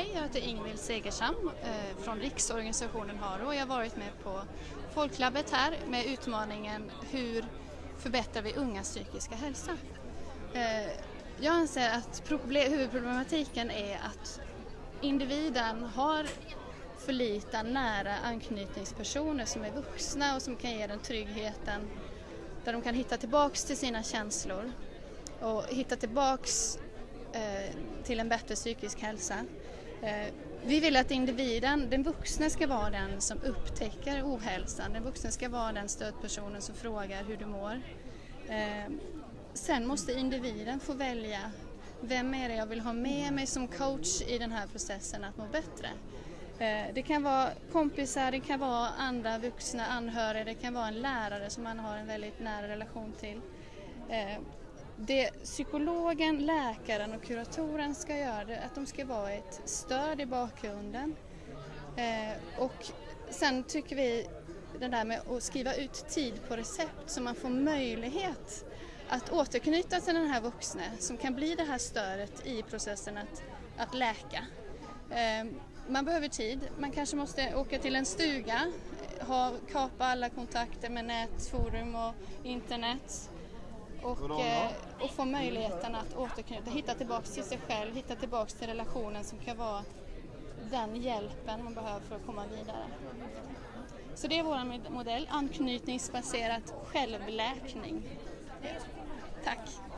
Hej, jag heter Ingvild Segersam eh, från Riksorganisationen Haro och jag har varit med på Folklabbet här med utmaningen Hur förbättrar vi ungas psykiska hälsa? Eh, jag anser att huvudproblematiken är att individen har för lite nära anknytningspersoner som är vuxna och som kan ge den tryggheten där de kan hitta tillbaks till sina känslor och hitta tillbaks eh, till en bättre psykisk hälsa. Eh, vi vill att individen, den vuxna ska vara den som upptäcker ohälsan. Den vuxna ska vara den stödpersonen som frågar hur du mår. Eh, sen måste individen få välja vem är det jag vill ha med mig som coach i den här processen att må bättre. Eh, det kan vara kompisar, det kan vara andra vuxna anhöriga, det kan vara en lärare som man har en väldigt nära relation till. Det psykologen, läkaren och kuratorn ska göra är att de ska vara ett stöd i bakgrunden. Eh, och sen tycker vi det där med att skriva ut tid på recept så man får möjlighet att återknyta till den här vuxne som kan bli det här stödet i processen att, att läka. Eh, man behöver tid, man kanske måste åka till en stuga, ha, kapa alla kontakter med nätforum och internet och, eh, och få möjligheten att återknyta, hitta tillbaks till sig själv, hitta tillbaks till relationen som kan vara den hjälpen man behöver för att komma vidare. Så det är vår modell, anknytningsbaserat självläkning. Tack!